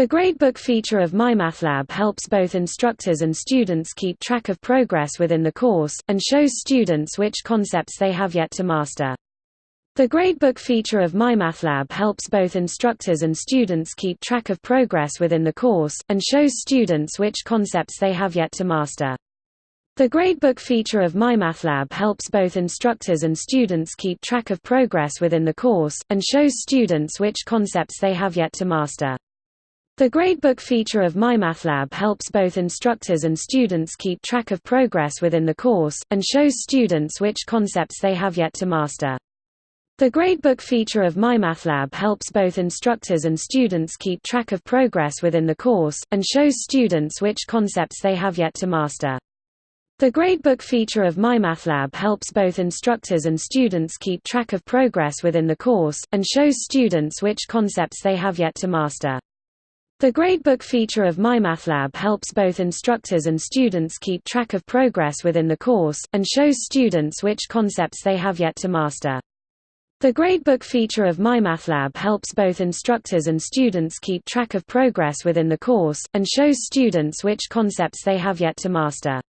The Gradebook feature of MyMathLab helps both instructors and students keep track of progress within the course, and shows students which concepts they have yet to master. The Gradebook feature of MyMathLab helps both instructors and students keep track of progress within the course, and shows students which concepts they have yet to master. The Gradebook feature of MyMathLab helps both instructors and students keep track of progress within the course, and shows students which concepts they have yet to master. The Gradebook feature of MyMathLab helps both instructors and students keep track of progress within the course, and shows students which concepts they have yet to master. The Gradebook feature of MyMathLab helps both instructors and students keep track of progress within the course, and shows students which concepts they have yet to master. The Gradebook feature of MyMathLab helps both instructors and students keep track of progress within the course, and shows students which concepts they have yet to master. The Gradebook feature of MyMathLab helps both instructors and students keep track of progress within the course, and shows students which concepts they have yet to master. The Gradebook feature of MyMathLab helps both instructors and students keep track of progress within the course, and shows students which concepts they have yet to master.